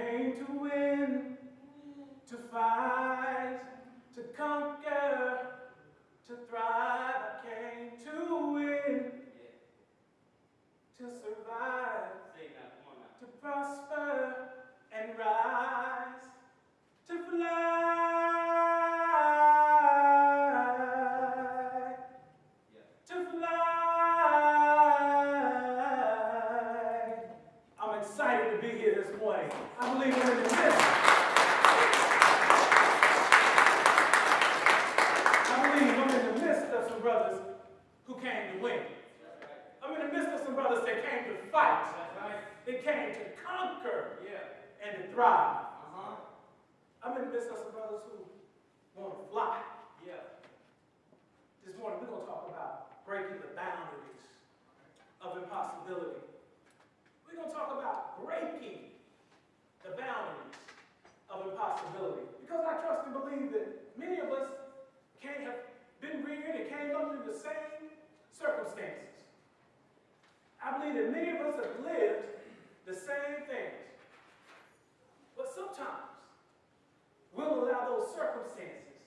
came to win, to fight, to conquer, to thrive. I came to win, to survive, to prosper and rise. Win. I believe we're in the midst. I believe I'm in the midst of some brothers who came to win. I'm in the midst of some brothers that came to fight. They came to conquer and to thrive. Uh-huh. I'm in the midst of some brothers who want to fly. This morning, we're going to talk about breaking the boundaries of impossibility. We're going to talk about breaking the boundaries of impossibility. I believe that many of us can't have been reared and came up in the same circumstances. I believe that many of us have lived the same things. But sometimes we'll allow those circumstances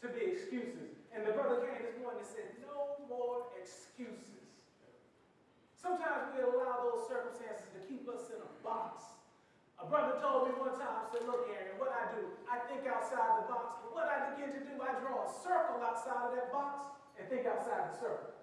to be excuses. And the brother came this morning and said, no more excuses. Sometimes we allow those circumstances to keep us in a box. Brother told me one time, said, look, Aaron, what I do, I think outside the box, but what I begin to do, I draw a circle outside of that box and think outside the circle.